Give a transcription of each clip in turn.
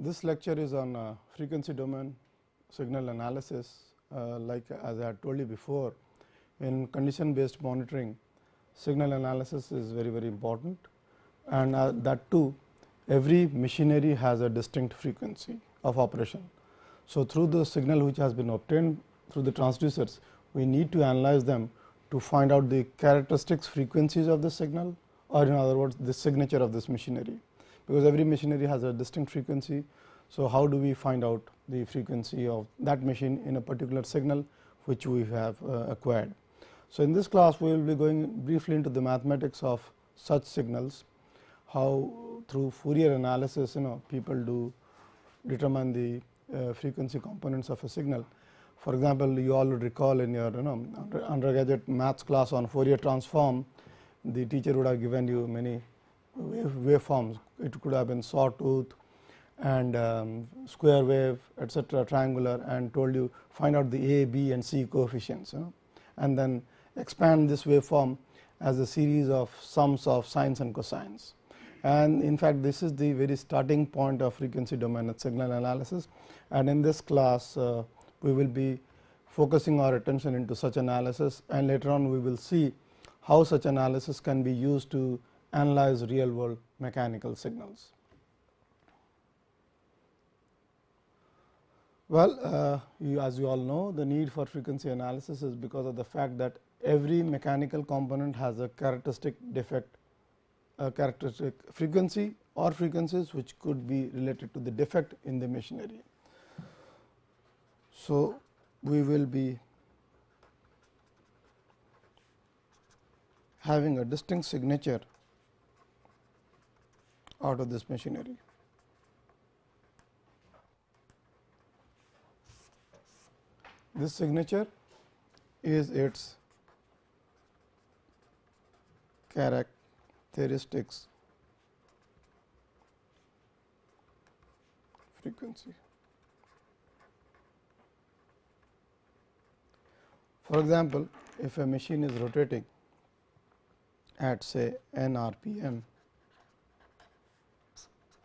This lecture is on uh, frequency domain signal analysis uh, like as I had told you before in condition based monitoring signal analysis is very very important and uh, that too every machinery has a distinct frequency of operation. So, through the signal which has been obtained through the transducers we need to analyze them to find out the characteristics frequencies of the signal or in other words the signature of this machinery because every machinery has a distinct frequency. So, how do we find out the frequency of that machine in a particular signal which we have uh, acquired. So, in this class we will be going briefly into the mathematics of such signals, how through Fourier analysis you know people do determine the uh, frequency components of a signal. For example, you all would recall in your you know undergraduate maths class on Fourier transform, the teacher would have given you many wave waveforms. It could have been sawtooth and um, square wave etcetera triangular and told you find out the a, b and c coefficients you know, and then expand this waveform as a series of sums of sines and cosines. And in fact, this is the very starting point of frequency domain signal analysis and in this class uh, we will be focusing our attention into such analysis and later on we will see how such analysis can be used to analyze real world mechanical signals. Well, uh, you, as you all know the need for frequency analysis is because of the fact that every mechanical component has a characteristic defect a characteristic frequency or frequencies which could be related to the defect in the machinery. So, we will be having a distinct signature out of this machinery. This signature is its characteristics frequency. For example, if a machine is rotating at say n rpm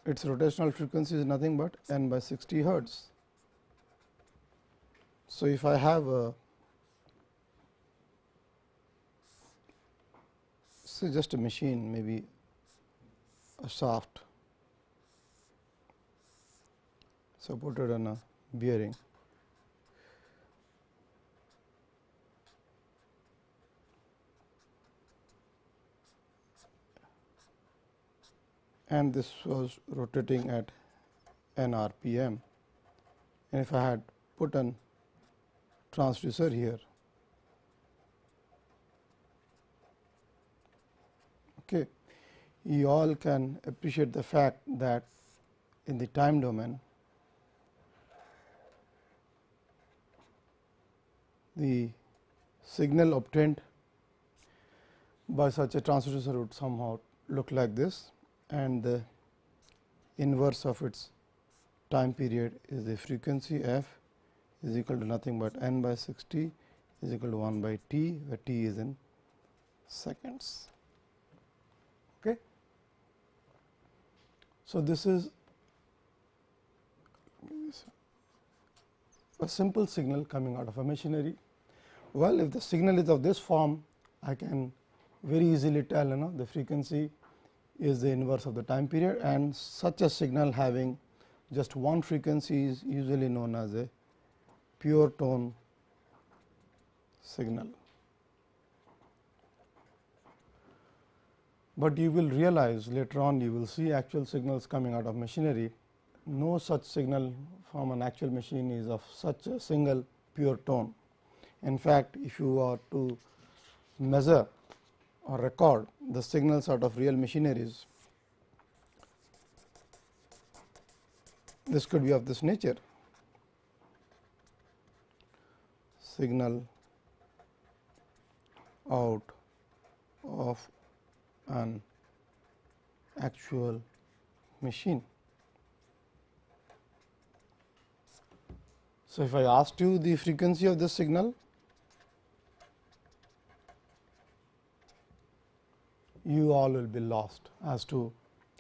its rotational frequency is nothing but n by 60 hertz. So, if I have a say just a machine maybe a shaft supported on a bearing and this was rotating at n rpm and if I had put an transducer here okay you all can appreciate the fact that in the time domain the signal obtained by such a transducer would somehow look like this and the inverse of its time period is the frequency f is equal to nothing but n by 60 is equal to 1 by t where t is in seconds. Okay. So, this is a simple signal coming out of a machinery. Well, if the signal is of this form, I can very easily tell you know the frequency is the inverse of the time period and such a signal having just one frequency is usually known as a pure tone signal. But you will realize later on you will see actual signals coming out of machinery. No such signal from an actual machine is of such a single pure tone. In fact, if you are to measure or record the signals out of real machineries. This could be of this nature signal out of an actual machine. So, if I asked you the frequency of this signal, you all will be lost as to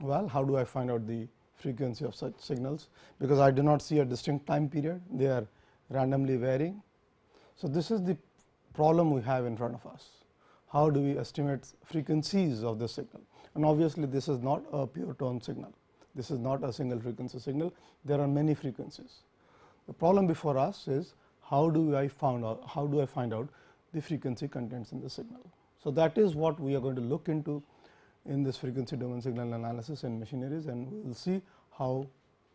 well how do I find out the frequency of such signals, because I do not see a distinct time period, they are randomly varying. So, this is the problem we have in front of us. How do we estimate frequencies of the signal? And obviously, this is not a pure tone signal. This is not a single frequency signal. There are many frequencies. The problem before us is how do I find out how do I find out the frequency contents in the signal. So, that is what we are going to look into in this frequency domain signal analysis and machineries and we will see how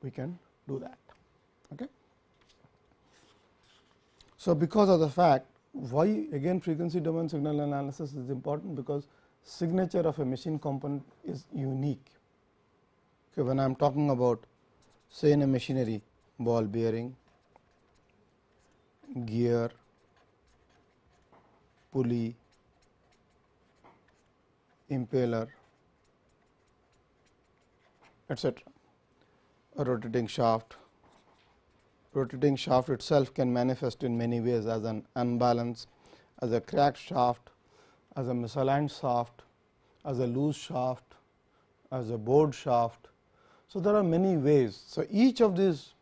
we can do that. Okay. So, because of the fact why again frequency domain signal analysis is important because signature of a machine component is unique. Okay, when I am talking about say in a machinery ball bearing, gear, pulley, impeller, etc. A rotating shaft. Rotating shaft itself can manifest in many ways as an unbalance, as a cracked shaft, as a misaligned shaft, as a loose shaft, as a bored shaft. So, there are many ways. So, each of these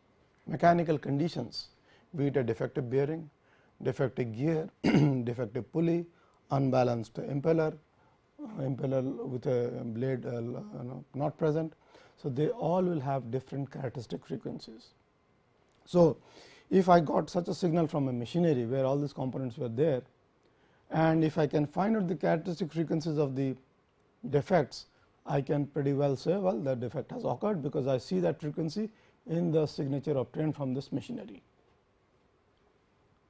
mechanical conditions be it a defective bearing, defective gear, defective pulley, unbalanced impeller, impeller with a blade uh, know, not present. So, they all will have different characteristic frequencies. So, if I got such a signal from a machinery where all these components were there and if I can find out the characteristic frequencies of the defects, I can pretty well say well the defect has occurred because I see that frequency in the signature obtained from this machinery.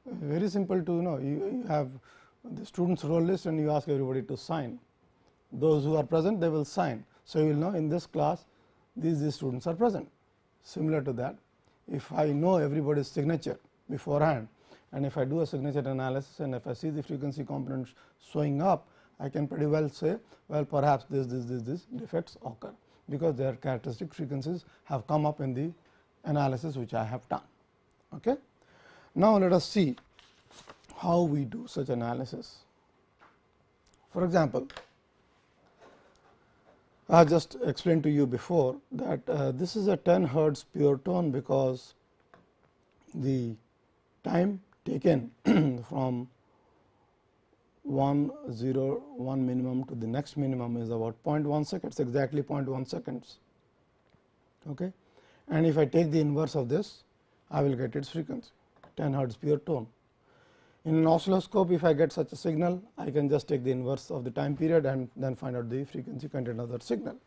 Very simple to you know you, you have the students roll list and you ask everybody to sign. Those who are present they will sign. So, you will know in this class these, these students are present. Similar to that if I know everybody's signature beforehand and if I do a signature analysis and if I see the frequency components showing up, I can pretty well say well perhaps this, this, this, this defects occur, because their characteristic frequencies have come up in the analysis which I have done. Okay. Now, let us see how we do such analysis. For example, I just explained to you before that uh, this is a 10 hertz pure tone because the time taken from 1 0 1 minimum to the next minimum is about 0.1 seconds exactly 0.1 seconds. Okay. And if I take the inverse of this I will get its frequency 10 hertz pure tone. In an oscilloscope, if I get such a signal, I can just take the inverse of the time period and then find out the frequency content of that signal.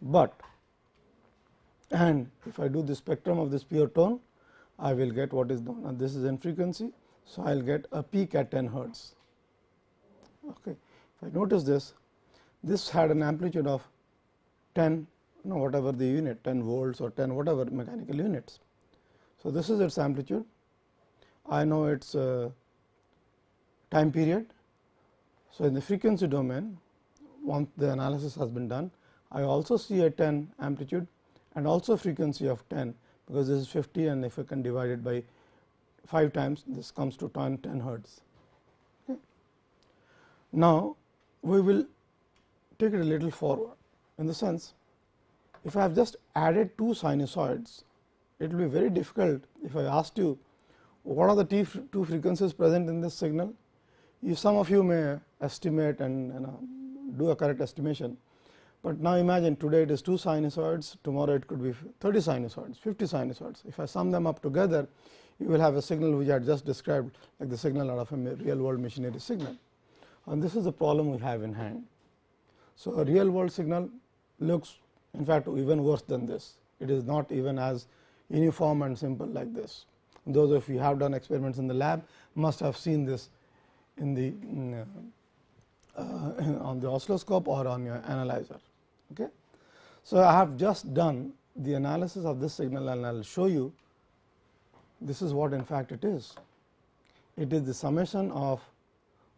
But and if I do the spectrum of this pure tone, I will get what is known and this is in frequency. So, I will get a peak at 10 hertz. Okay. If I notice this, this had an amplitude of 10 you know, whatever the unit 10 volts or 10 whatever mechanical units. So, this is its amplitude. I know its uh, time period. So, in the frequency domain once the analysis has been done, I also see a 10 amplitude and also frequency of 10 because this is 50 and if I can divide it by 5 times this comes to 10, 10 hertz. Okay. Now, we will take it a little forward in the sense if I have just added two sinusoids, it will be very difficult if I asked you what are the two frequencies present in this signal you some of you may estimate and you know, do a correct estimation. But now imagine today it is 2 sinusoids, tomorrow it could be 30 sinusoids, 50 sinusoids. If I sum them up together, you will have a signal which I just described like the signal out of a real world machinery signal. And this is the problem we have in hand. So, a real world signal looks in fact even worse than this. It is not even as uniform and simple like this. Those of you have done experiments in the lab must have seen this in the mm, uh, on the oscilloscope or on your analyzer. Okay. So, I have just done the analysis of this signal and I will show you this is what in fact it is. It is the summation of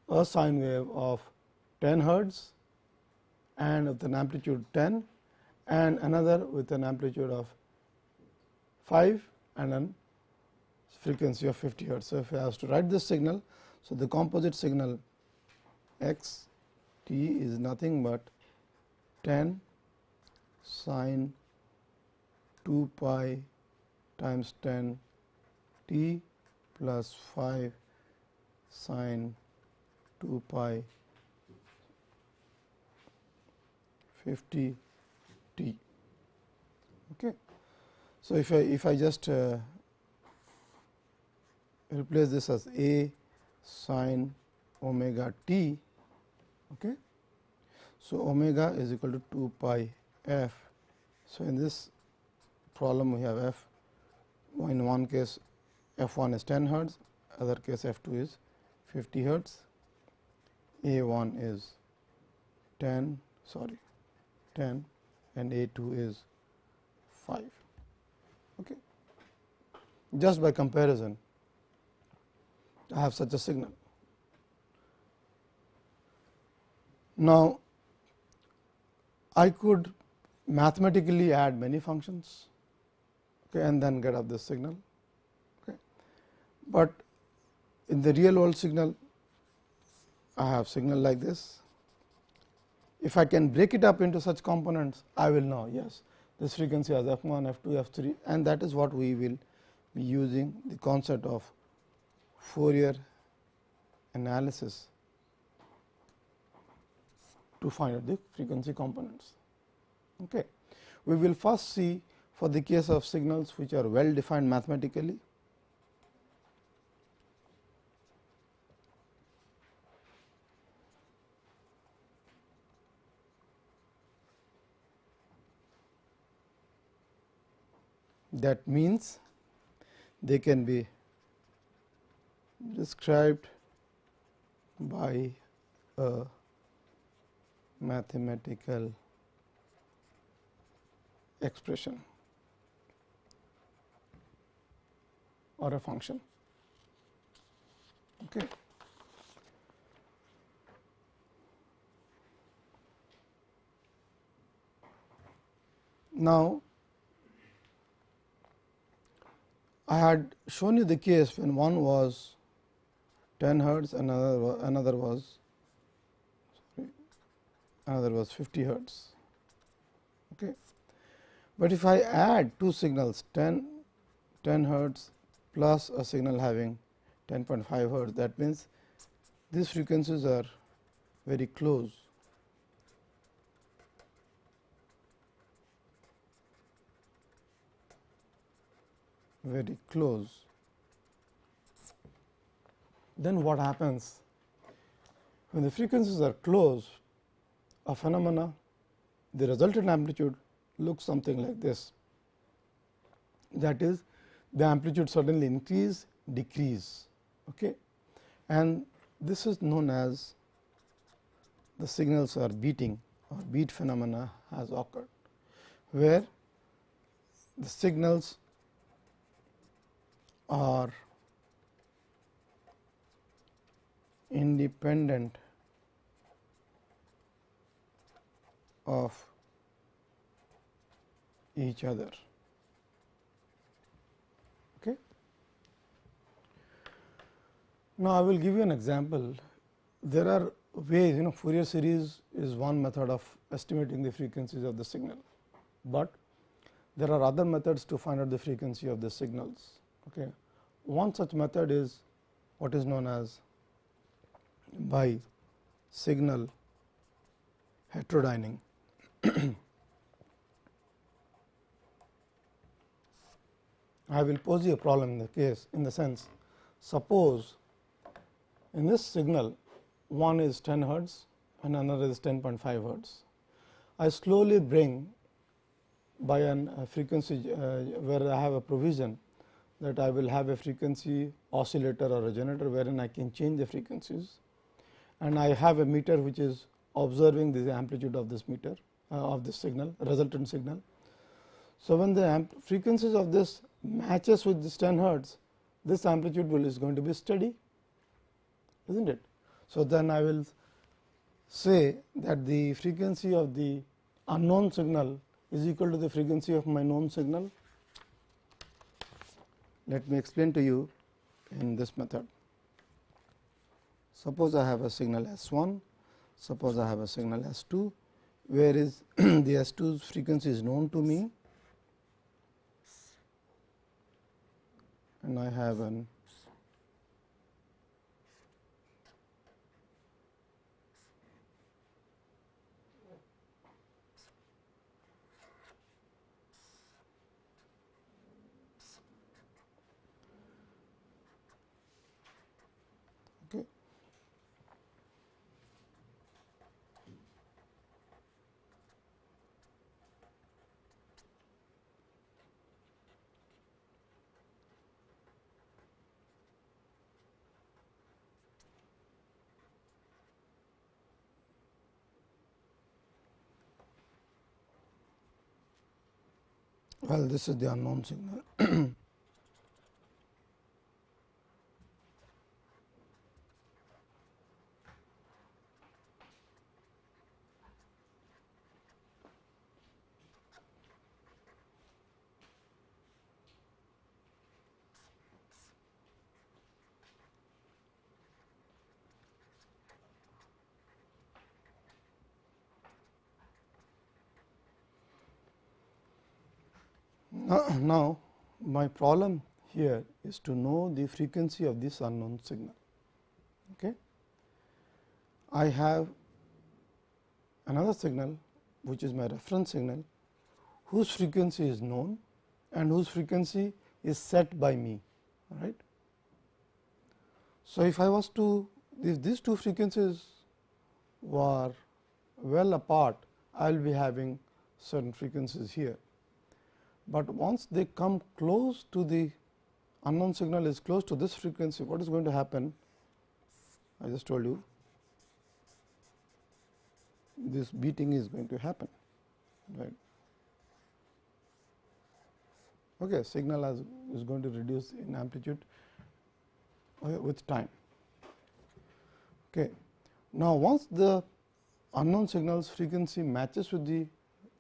a sine wave of 10 hertz and with an amplitude 10 and another with an amplitude of 5 and a frequency of 50 hertz. So, if I have to write this signal so, the composite signal x t is nothing but 10 sine 2 pi times 10 t plus 5 sine 2 pi 50 t. Okay. So, if I if I just uh, replace this as a sine omega t. Okay. So, omega is equal to 2 pi f. So, in this problem we have f in one case f 1 is 10 hertz, other case f 2 is 50 hertz, a 1 is 10 sorry 10 and a 2 is 5. Okay. Just by comparison I have such a signal. Now, I could mathematically add many functions okay, and then get up this signal. Okay. But in the real world signal, I have signal like this. If I can break it up into such components, I will know yes this frequency has f 1, f 2, f 3 and that is what we will be using the concept of Fourier analysis to find out the frequency components. Okay. We will first see for the case of signals which are well defined mathematically. That means, they can be described by a mathematical expression or a function. Okay. Now, I had shown you the case when one was 10 hertz, another another was sorry, another was 50 hertz. Okay. But if I add two signals 10 10 hertz plus a signal having 10.5 hertz that means these frequencies are very close. very close then what happens? When the frequencies are close, a phenomena, the resultant amplitude looks something like this. That is, the amplitude suddenly increase, decrease. Okay? And this is known as the signals are beating or beat phenomena has occurred, where the signals are independent of each other. Okay. Now, I will give you an example. There are ways you know Fourier series is one method of estimating the frequencies of the signal, but there are other methods to find out the frequency of the signals. Okay. One such method is what is known as by signal heterodyning. I will pose you a problem in the case in the sense suppose in this signal one is 10 hertz and another is 10.5 hertz. I slowly bring by an uh, frequency uh, where I have a provision that I will have a frequency oscillator or a generator wherein I can change the frequencies and I have a meter which is observing the amplitude of this meter uh, of this signal resultant signal. So, when the frequencies of this matches with this 10 hertz this amplitude will is going to be steady is not it. So, then I will say that the frequency of the unknown signal is equal to the frequency of my known signal. Let me explain to you in this method. Suppose I have a signal S1, suppose I have a signal S2, where is the S2's frequency is known to me. And I have an well this is the unknown signal. now, my problem here is to know the frequency of this unknown signal. Okay. I have another signal which is my reference signal whose frequency is known and whose frequency is set by me. Right. So, if I was to if these two frequencies were well apart, I will be having certain frequencies here but once they come close to the unknown signal is close to this frequency, what is going to happen? I just told you this beating is going to happen, right. Okay, signal as is going to reduce in amplitude with time. Okay. Now, once the unknown signals frequency matches with the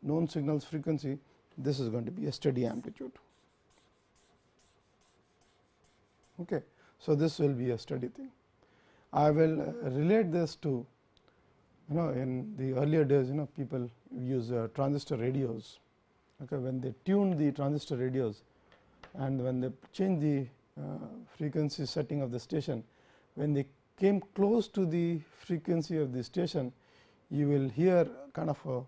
known signals frequency, this is going to be a steady amplitude. Okay. So, this will be a steady thing. I will uh, relate this to you know in the earlier days you know people use uh, transistor radios okay, when they tune the transistor radios and when they change the uh, frequency setting of the station when they came close to the frequency of the station you will hear kind of a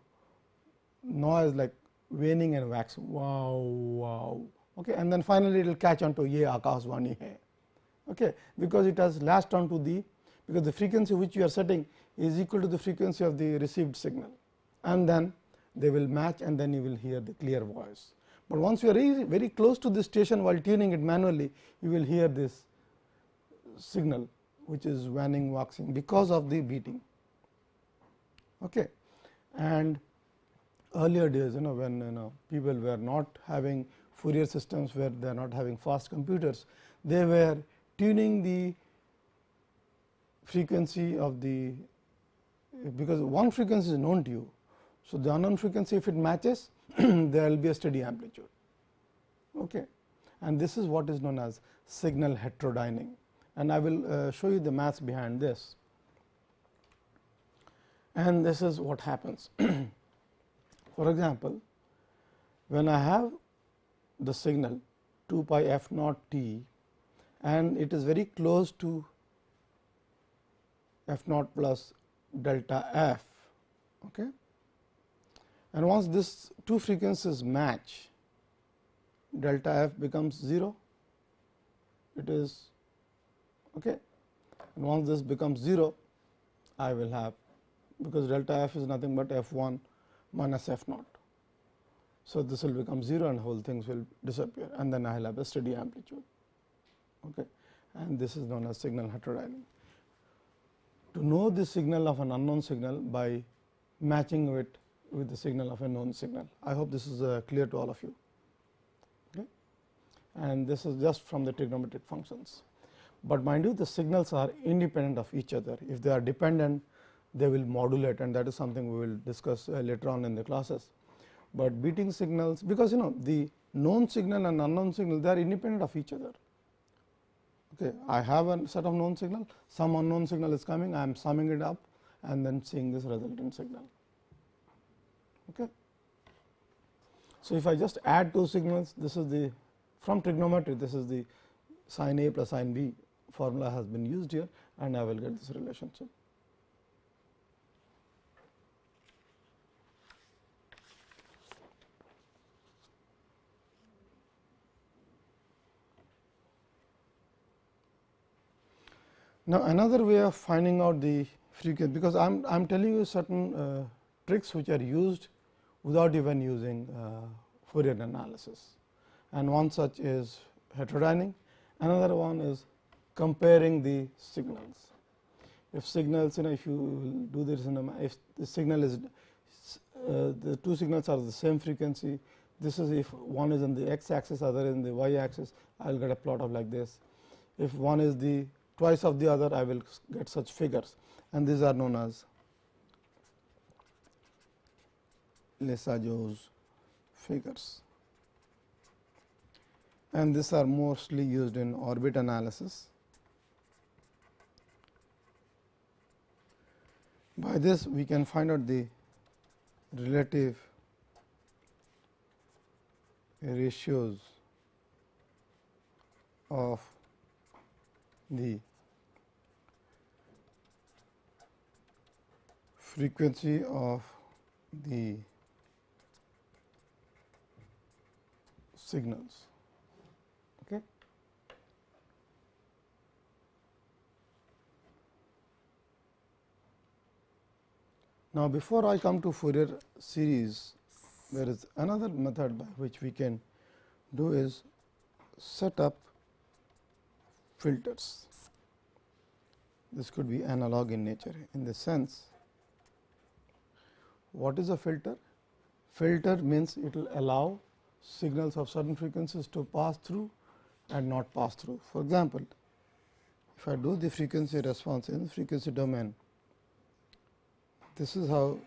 noise like waning and waxing wow wow. Okay and then finally it will catch on to ye akashvani hai. Okay because it has latched on to the because the frequency which you are setting is equal to the frequency of the received signal. And then they will match and then you will hear the clear voice. But once you are very close to the station while tuning it manually you will hear this signal which is waning waxing because of the beating. Okay and earlier days you know when you know people were not having Fourier systems where they are not having fast computers, they were tuning the frequency of the because one frequency is known to you. So, the unknown frequency if it matches there will be a steady amplitude okay. and this is what is known as signal heterodyning and I will uh, show you the maths behind this and this is what happens. For example, when I have the signal 2 pi f naught t and it is very close to f naught plus delta f. Okay. And once this two frequencies match, delta f becomes 0, it is okay. And once this becomes 0, I will have because delta f is nothing but f 1 minus f naught. So, this will become 0 and whole things will disappear and then I will have a steady amplitude okay. and this is known as signal heterodyning. To know the signal of an unknown signal by matching it with the signal of a known signal. I hope this is uh, clear to all of you okay. and this is just from the trigonometric functions. But mind you the signals are independent of each other if they are dependent they will modulate and that is something we will discuss uh, later on in the classes. But beating signals because you know the known signal and unknown signal they are independent of each other. Okay. I have a set of known signal some unknown signal is coming I am summing it up and then seeing this resultant signal. Okay. So, if I just add two signals this is the from trigonometry this is the sin A plus sin B formula has been used here and I will get this relationship. Now, another way of finding out the frequency because I am I am telling you certain uh, tricks which are used without even using uh, Fourier analysis and one such is heterodyning another one is comparing the signals. If signals you know if you do this in a if the signal is uh, the two signals are the same frequency this is if one is in the x axis other in the y axis I will get a plot of like this. If one is the twice of the other I will get such figures and these are known as Lissajous figures and these are mostly used in orbit analysis. By this we can find out the relative ratios of the frequency of the signals. Okay. Now, before I come to Fourier series, there is another method by which we can do is set up filters. This could be analog in nature in the sense what is a filter? Filter means it will allow signals of certain frequencies to pass through and not pass through. For example, if I do the frequency response in frequency domain, this is how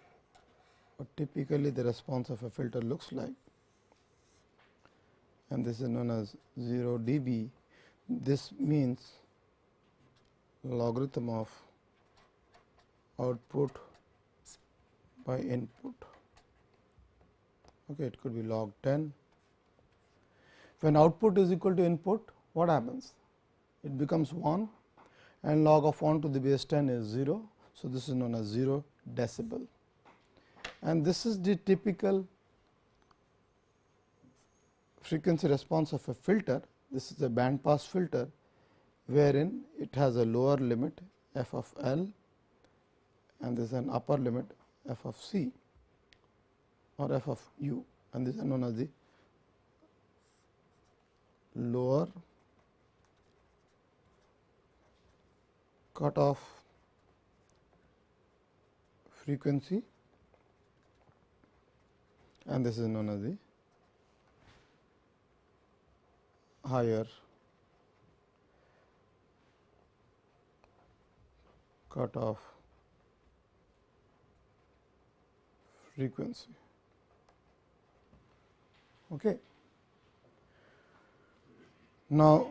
typically the response of a filter looks like and this is known as 0 dB. This means logarithm of output by input. Okay, it could be log 10. When output is equal to input, what happens? It becomes 1 and log of 1 to the base 10 is 0. So, this is known as 0 decibel and this is the typical frequency response of a filter. This is a band pass filter, wherein it has a lower limit f of L and this is an upper limit f of c or f of u and this is known as the lower cut off frequency and this is known as the higher cutoff frequency. Okay. Now,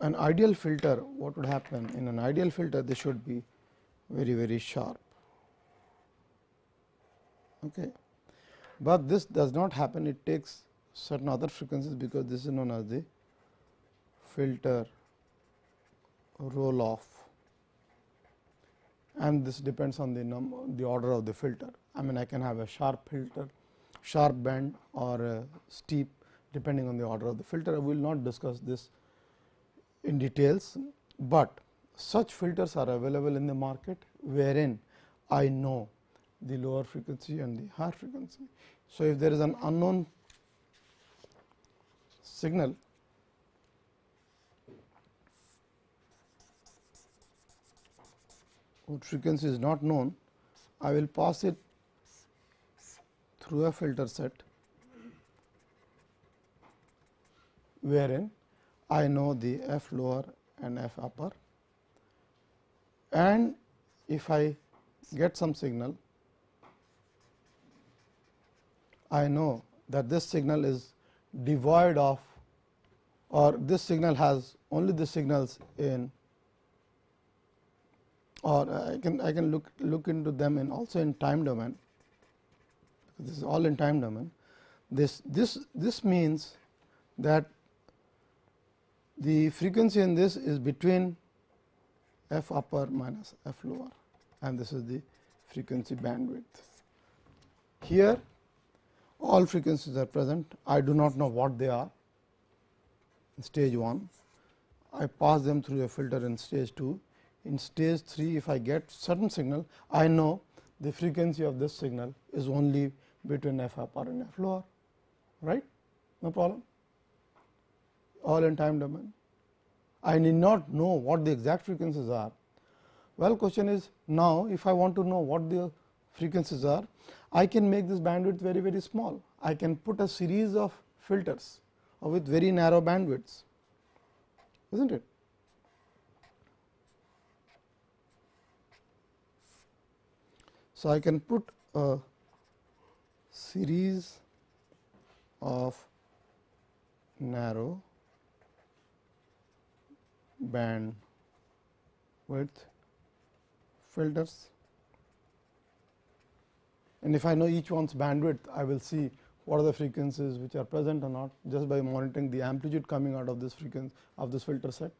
an ideal filter what would happen in an ideal filter this should be very very sharp. Okay. But this does not happen it takes certain other frequencies because this is known as the filter roll off and this depends on the number the order of the filter. I mean I can have a sharp filter, sharp bend or steep depending on the order of the filter. I will not discuss this in details, but such filters are available in the market wherein I know the lower frequency and the higher frequency. So, if there is an unknown signal whose frequency is not known, I will pass it through a filter set wherein I know the f lower and f upper. And if I get some signal I know that this signal is devoid of or this signal has only the signals in or uh, I can I can look look into them in also in time domain this is all in time domain this this this means that the frequency in this is between f upper minus f lower and this is the frequency bandwidth. Here all frequencies are present, I do not know what they are in stage 1, I pass them through a filter in stage 2. In stage 3, if I get certain signal, I know the frequency of this signal is only between f upper and f lower, right? No problem. All in time domain. I need not know what the exact frequencies are. Well, question is now if I want to know what the frequencies are, I can make this bandwidth very very small. I can put a series of filters with very narrow bandwidths, is not it? So, I can put a series of narrow band width filters and if I know each one's bandwidth I will see what are the frequencies which are present or not just by monitoring the amplitude coming out of this frequency of this filter set.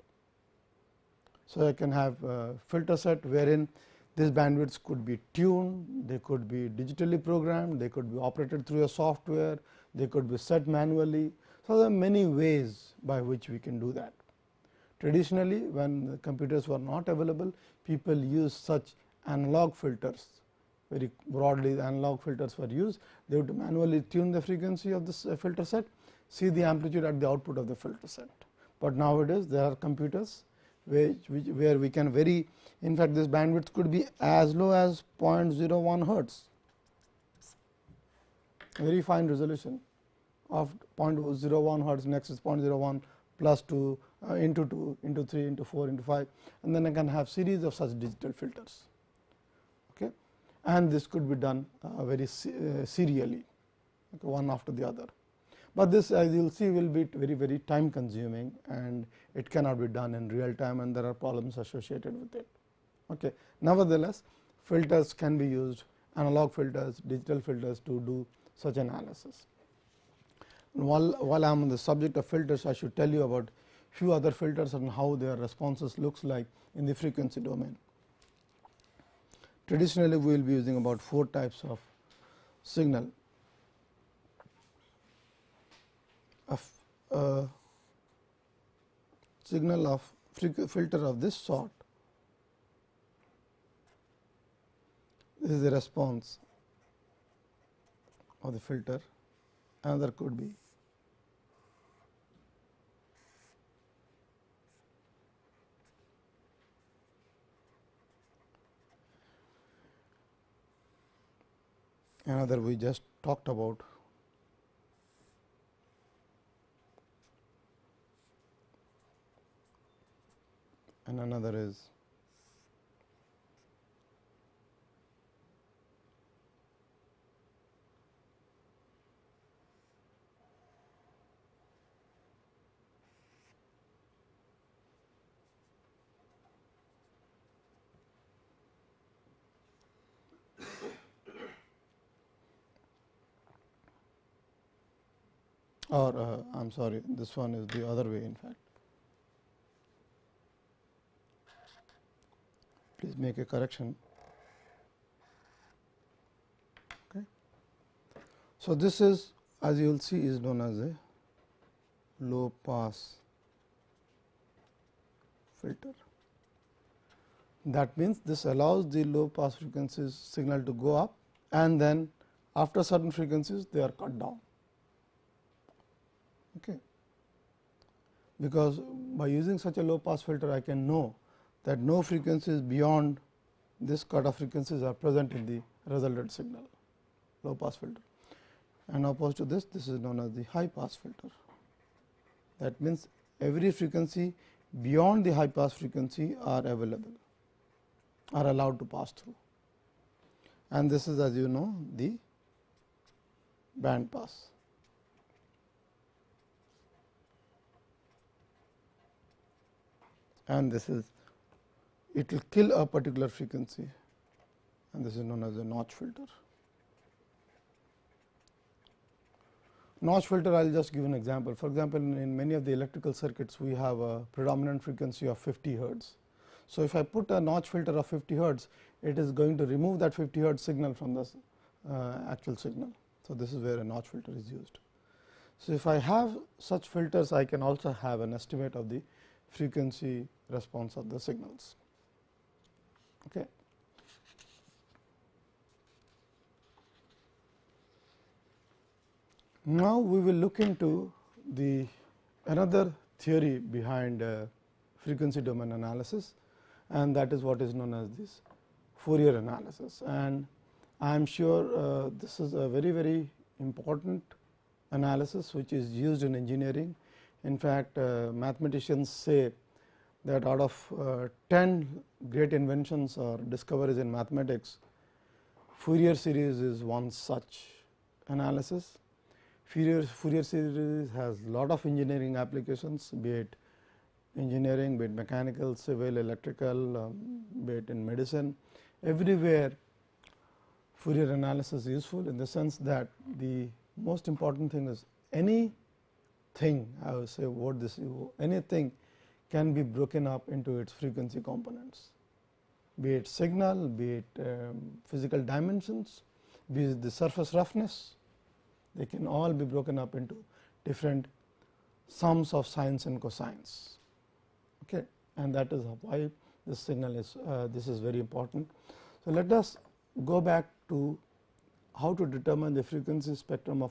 So, I can have a filter set wherein these bandwidths could be tuned, they could be digitally programmed, they could be operated through a software, they could be set manually. So, there are many ways by which we can do that. Traditionally, when computers were not available, people used such analog filters very broadly the analog filters were used. They would manually tune the frequency of this uh, filter set, see the amplitude at the output of the filter set. But nowadays, there are computers which, which where we can vary in fact, this bandwidth could be as low as 0.01 hertz, very fine resolution of 0.01 hertz next is 0.01 plus 2 uh, into 2 into 3 into 4 into 5 and then I can have series of such digital filters okay. and this could be done uh, very uh, serially okay, one after the other. But this as you will see will be very very time consuming and it cannot be done in real time and there are problems associated with it. Okay. Nevertheless, filters can be used analog filters, digital filters to do such analysis. While, while I am on the subject of filters, I should tell you about few other filters and how their responses looks like in the frequency domain. Traditionally, we will be using about four types of signal. A, a signal of filter of this sort. This is the response of the filter. Another could be another we just talked about and another is or uh, I am sorry this one is the other way in fact. Please make a correction. Okay. So, this is as you will see is known as a low pass filter. That means, this allows the low pass frequencies signal to go up and then after certain frequencies they are cut down okay. because by using such a low pass filter I can know that no frequencies beyond this cutoff frequencies are present in the resultant signal low pass filter and opposed to this this is known as the high pass filter. That means, every frequency beyond the high pass frequency are available are allowed to pass through and this is as you know the band pass. and this is it will kill a particular frequency and this is known as a notch filter. Notch filter I will just give an example. For example, in, many of the electrical circuits we have a predominant frequency of 50 hertz. So, if I put a notch filter of 50 hertz it is going to remove that 50 hertz signal from the uh, actual signal. So, this is where a notch filter is used. So, if I have such filters I can also have an estimate of the frequency response of the signals. Okay. Now, we will look into the another theory behind uh, frequency domain analysis and that is what is known as this Fourier analysis. And I am sure uh, this is a very very important analysis which is used in engineering. In fact, uh, mathematicians say that out of uh, 10 great inventions or discoveries in mathematics, Fourier series is one such analysis. Fourier, Fourier series has lot of engineering applications be it engineering, be it mechanical, civil, electrical, um, be it in medicine, everywhere Fourier analysis is useful in the sense that the most important thing is any thing I will say what this anything can be broken up into its frequency components be it signal, be it um, physical dimensions, be it the surface roughness, they can all be broken up into different sums of sines and cosines. Okay. And that is why this signal is uh, this is very important. So, let us go back to how to determine the frequency spectrum of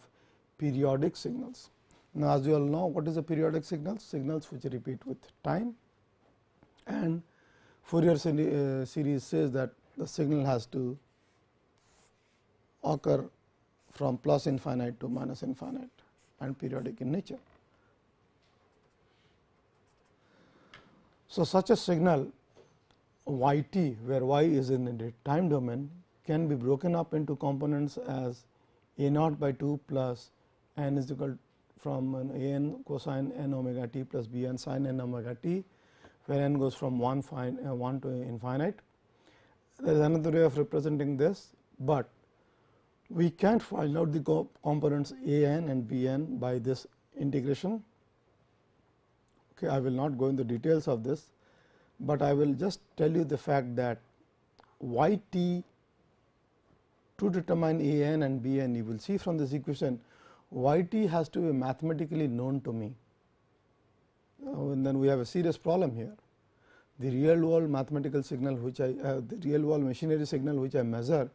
periodic signals. Now, as you all know what is a periodic signal? Signals which repeat with time and Fourier uh, series says that the signal has to occur from plus infinite to minus infinite and periodic in nature. So, such a signal y t where y is in the time domain can be broken up into components as a naught by 2 plus n is equal from an a n cosine n omega t plus b n sin n omega t where n goes from 1 fine, uh, 1 to infinite. There is another way of representing this, but we can't find out the components a n and b n by this integration. Okay, I will not go into details of this, but I will just tell you the fact that y t to determine a n and b n you will see from this equation y t has to be mathematically known to me and then we have a serious problem here. The real world mathematical signal which I uh, the real world machinery signal which I measure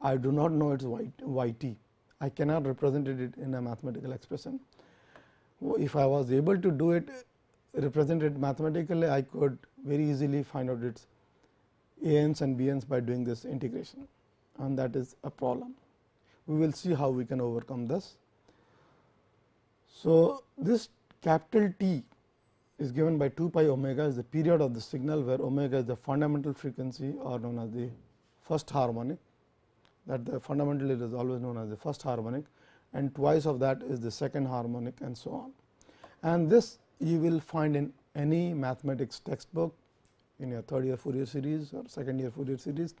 I do not know its y, y t I cannot represent it in a mathematical expression. If I was able to do it represent it mathematically I could very easily find out its a n's and b n's by doing this integration and that is a problem. We will see how we can overcome this. So, this capital T is given by 2 pi omega is the period of the signal where omega is the fundamental frequency or known as the first harmonic that the fundamental is always known as the first harmonic and twice of that is the second harmonic and so on. And this you will find in any mathematics textbook in your third year Fourier series or second year Fourier series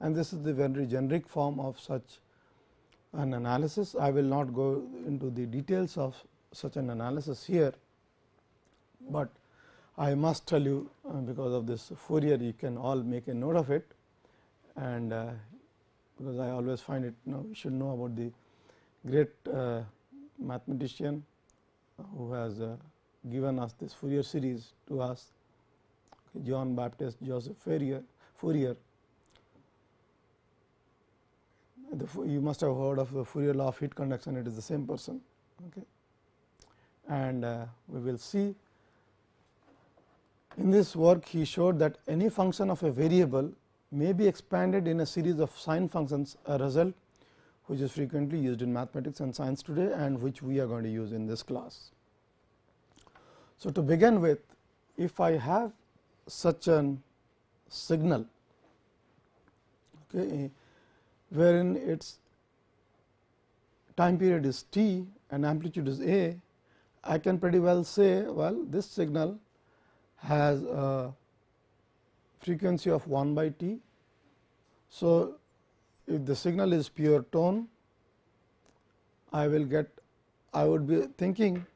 and this is the very generic form of such an analysis. I will not go into the details of such an analysis here, but I must tell you uh, because of this Fourier you can all make a note of it. And uh, because I always find it you know you should know about the great uh, mathematician who has given us this Fourier series to us John Baptist Joseph Fourier, Fourier. The, you must have heard of the Fourier law of heat conduction. It is the same person. Okay. And uh, we will see in this work he showed that any function of a variable may be expanded in a series of sine functions a result which is frequently used in mathematics and science today and which we are going to use in this class. So, to begin with if I have such an signal okay, wherein its time period is t and amplitude is a, I can pretty well say well this signal has a frequency of 1 by t. So, if the signal is pure tone I will get I would be thinking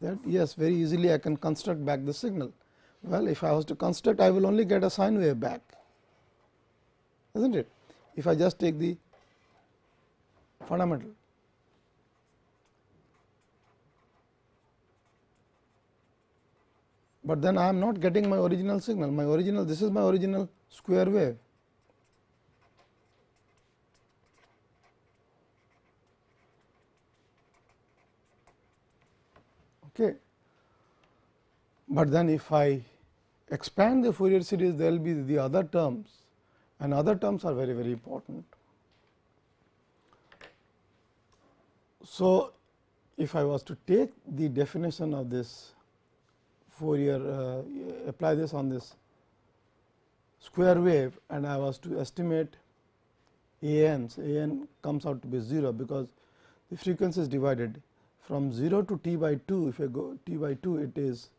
that yes very easily I can construct back the signal. Well, if I was to construct I will only get a sine wave back is not it if I just take the fundamental. But then I am not getting my original signal my original this is my original square wave Okay. But then if I expand the Fourier series there will be the other terms and other terms are very very important. So, if I was to take the definition of this Fourier uh, apply this on this square wave and I was to estimate a n, a n comes out to be 0 because the frequency is divided. From 0 to t by 2 if I go t by 2 it is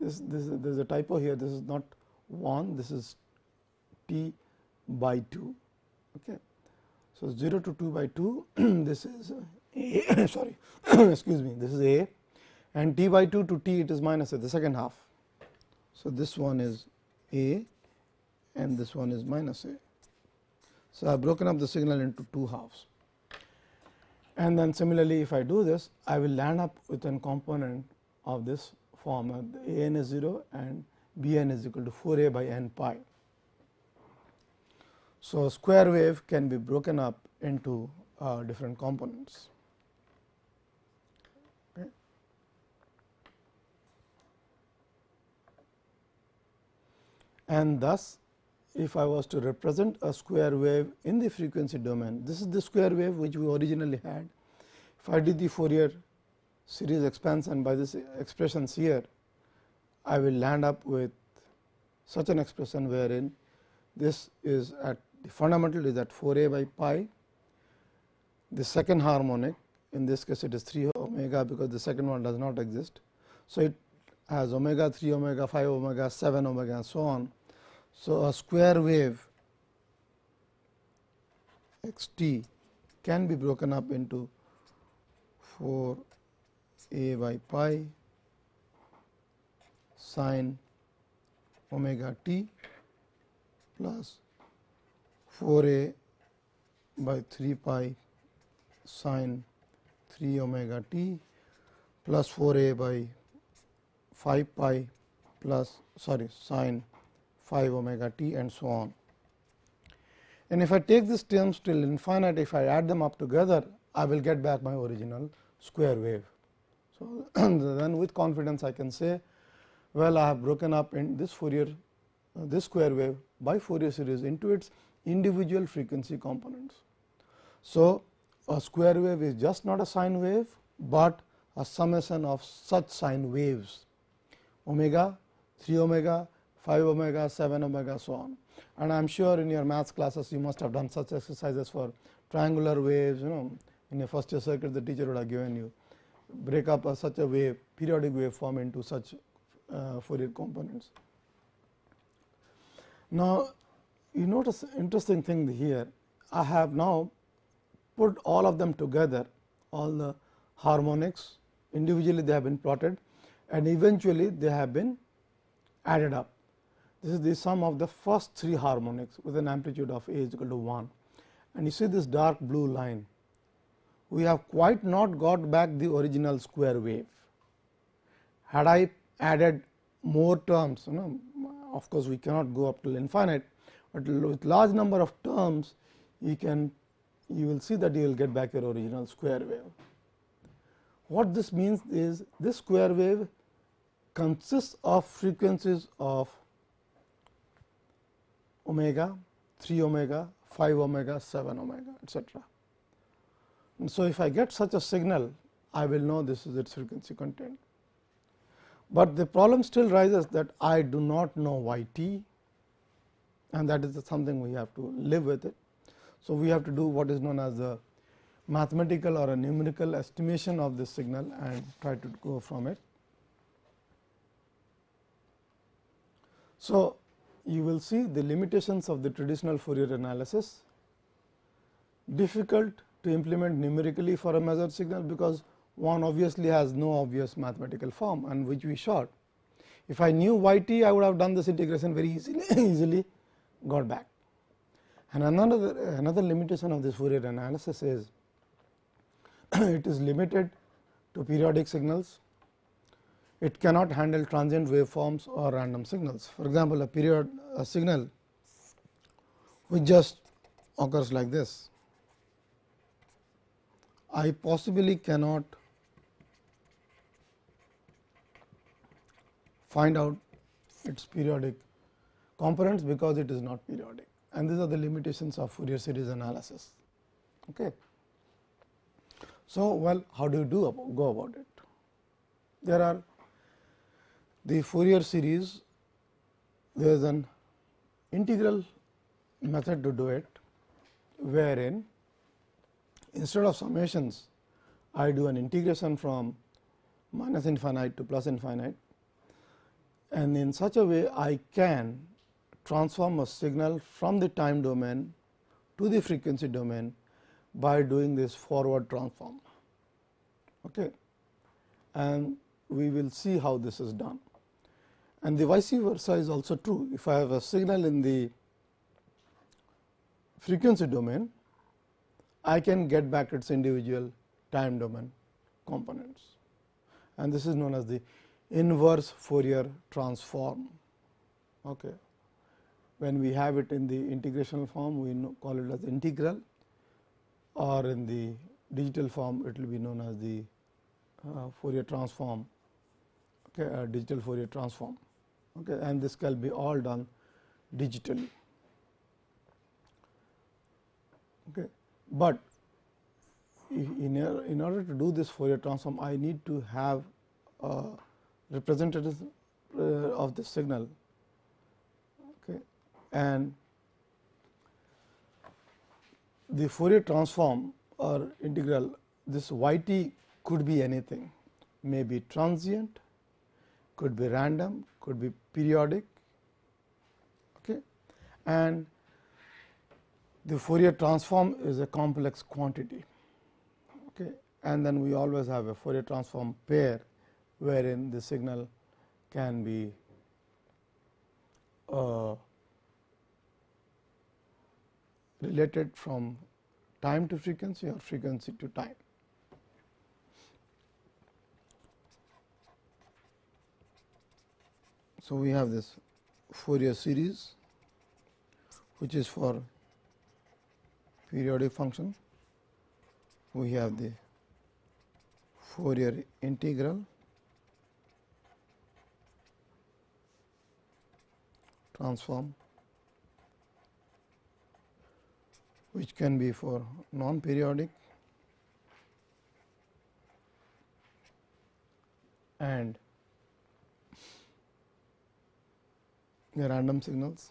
this this there is a typo here. This is not 1 this is t by 2 okay. So 0 to 2 by 2 this is a sorry excuse me this is a and t by 2 to t it is minus a the second half so this one is a and this one is minus a so i have broken up the signal into two halves and then similarly, if I do this, I will land up with a component of this form a n is 0 and b n is equal to 4 a by n pi. So, square wave can be broken up into uh, different components. And thus, if I was to represent a square wave in the frequency domain, this is the square wave which we originally had. If I did the Fourier series expansion by this expressions here, I will land up with such an expression wherein this is at the fundamental is at 4 a by pi, the second harmonic in this case it is 3 omega because the second one does not exist. So, it has omega 3 omega 5 omega 7 omega and so on. So, a square wave x t can be broken up into 4 a by pi sine omega t plus 4 a by 3 pi sine 3 omega t plus 4 a by 5 pi plus sorry sine 5 omega t and so on. And if I take these terms till infinite, if I add them up together, I will get back my original square wave. So, then with confidence I can say, well I have broken up in this Fourier, uh, this square wave by Fourier series into its individual frequency components. So, a square wave is just not a sine wave, but a summation of such sine waves omega 3 omega 5 omega, 7 omega so on. And I am sure in your maths classes you must have done such exercises for triangular waves you know in a first year circuit the teacher would have given you break up a, such a wave periodic wave form into such uh, Fourier components. Now, you notice interesting thing here I have now put all of them together all the harmonics individually they have been plotted and eventually they have been added up. This is the sum of the first three harmonics with an amplitude of a is equal to 1 and you see this dark blue line. We have quite not got back the original square wave. Had I added more terms, you know, of course, we cannot go up till infinite, but with large number of terms, you can you will see that you will get back your original square wave. What this means is this square wave consists of frequencies of omega, 3 omega, 5 omega, 7 omega etcetera. So, if I get such a signal, I will know this is its frequency content. But the problem still rises that I do not know y t and that is something we have to live with it. So, we have to do what is known as a mathematical or a numerical estimation of this signal and try to go from it. So, you will see the limitations of the traditional Fourier analysis, difficult to implement numerically for a measured signal, because one obviously has no obvious mathematical form and which we short. If I knew y t, I would have done this integration very easily, easily got back. And another, another limitation of this Fourier analysis is it is limited to periodic signals. It cannot handle transient waveforms or random signals. For example, a period a signal which just occurs like this. I possibly cannot find out its periodic components because it is not periodic and these are the limitations of Fourier series analysis. Okay. So, well how do you do about, go about it? There are the Fourier series there is an integral method to do it wherein instead of summations I do an integration from minus infinite to plus infinite and in such a way I can transform a signal from the time domain to the frequency domain by doing this forward transform. Okay. And we will see how this is done. And the vice versa is also true. If I have a signal in the frequency domain, I can get back its individual time domain components. And this is known as the inverse Fourier transform. Okay when we have it in the integrational form we call it as integral or in the digital form it will be known as the uh, Fourier transform okay, uh, digital Fourier transform okay, and this can be all done digitally. Okay. But in, in order to do this Fourier transform I need to have a representative uh, of the signal okay, and the Fourier transform or integral this y t could be anything may be transient, could be random, could be periodic okay. and the Fourier transform is a complex quantity okay. and then we always have a Fourier transform pair wherein the signal can be uh, related from time to frequency or frequency to time. So, we have this Fourier series which is for periodic function. We have the Fourier integral transform which can be for non periodic and the random signals.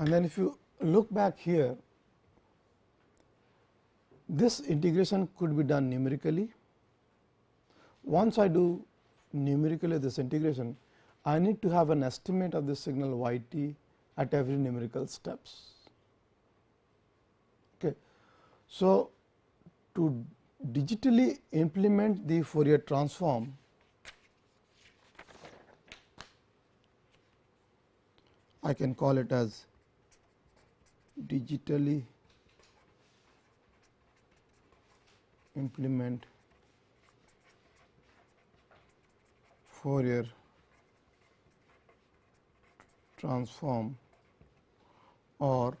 And then if you look back here, this integration could be done numerically. Once I do numerically this integration, I need to have an estimate of the signal y t at every numerical steps. Okay. So, to digitally implement the Fourier transform, I can call it as digitally implement Fourier transform or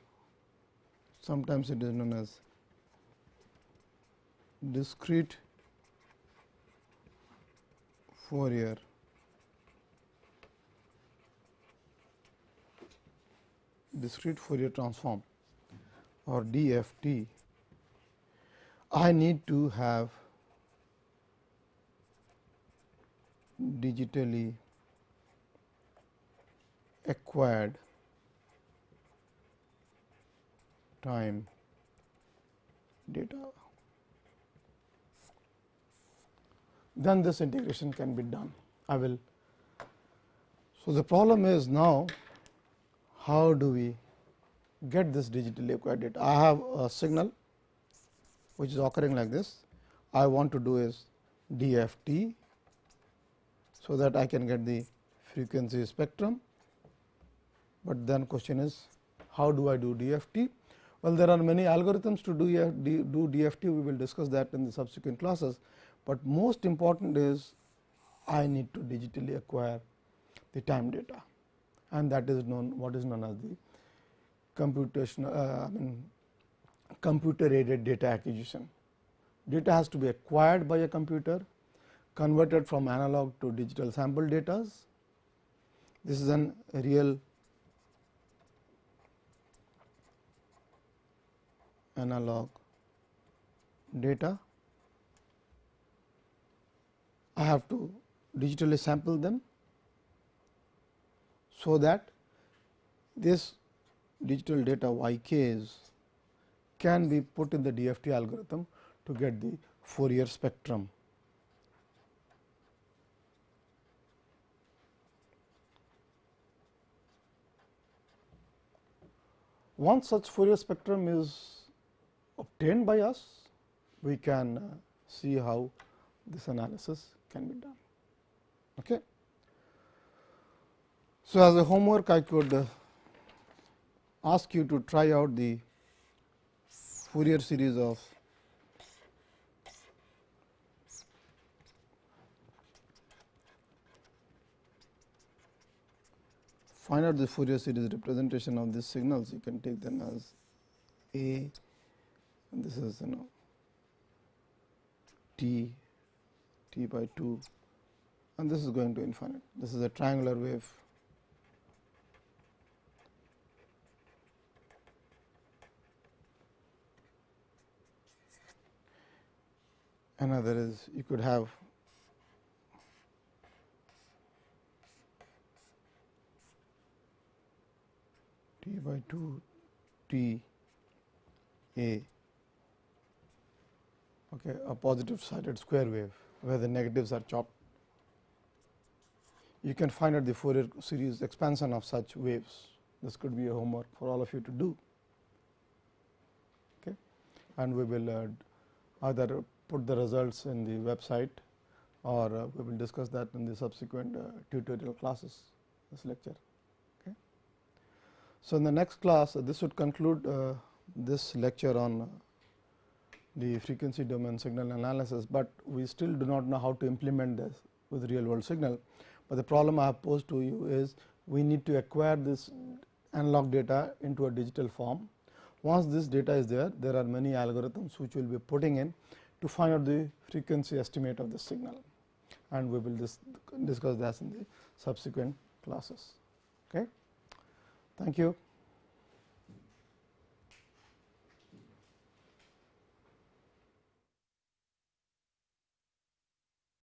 sometimes it is known as discrete Fourier. Discrete Fourier transform or DFT, I need to have digitally acquired time data. Then this integration can be done. I will. So, the problem is now how do we get this digitally acquired data. I have a signal which is occurring like this. I want to do is DFT. So, that I can get the frequency spectrum, but then question is how do I do DFT? Well, there are many algorithms to do, do DFT, we will discuss that in the subsequent classes, but most important is I need to digitally acquire the time data and that is known what is known as the computation uh, I mean computer aided data acquisition. Data has to be acquired by a computer, converted from analog to digital sample data. This is an real analog data. I have to digitally sample them. So, that this digital data y k's can be put in the DFT algorithm to get the Fourier spectrum. Once such Fourier spectrum is obtained by us, we can uh, see how this analysis can be done. Okay. So, as a homework I could uh, ask you to try out the Fourier series of find out the Fourier series representation of these signals you can take them as A this is you know t t by 2 and this is going to infinite. This is a triangular wave. Another is you could have t by 2 t a okay, a positive sided square wave where the negatives are chopped. You can find out the Fourier series expansion of such waves. This could be a homework for all of you to do. Okay. And we will uh, either put the results in the website or uh, we will discuss that in the subsequent uh, tutorial classes this lecture. Okay. So, in the next class this would conclude this lecture on the frequency domain signal analysis, but we still do not know how to implement this with real world signal. But the problem I have posed to you is we need to acquire this analog data into a digital form. Once this data is there, there are many algorithms which will be putting in to find out the frequency estimate of the signal and we will dis discuss that in the subsequent classes. Okay. Thank you.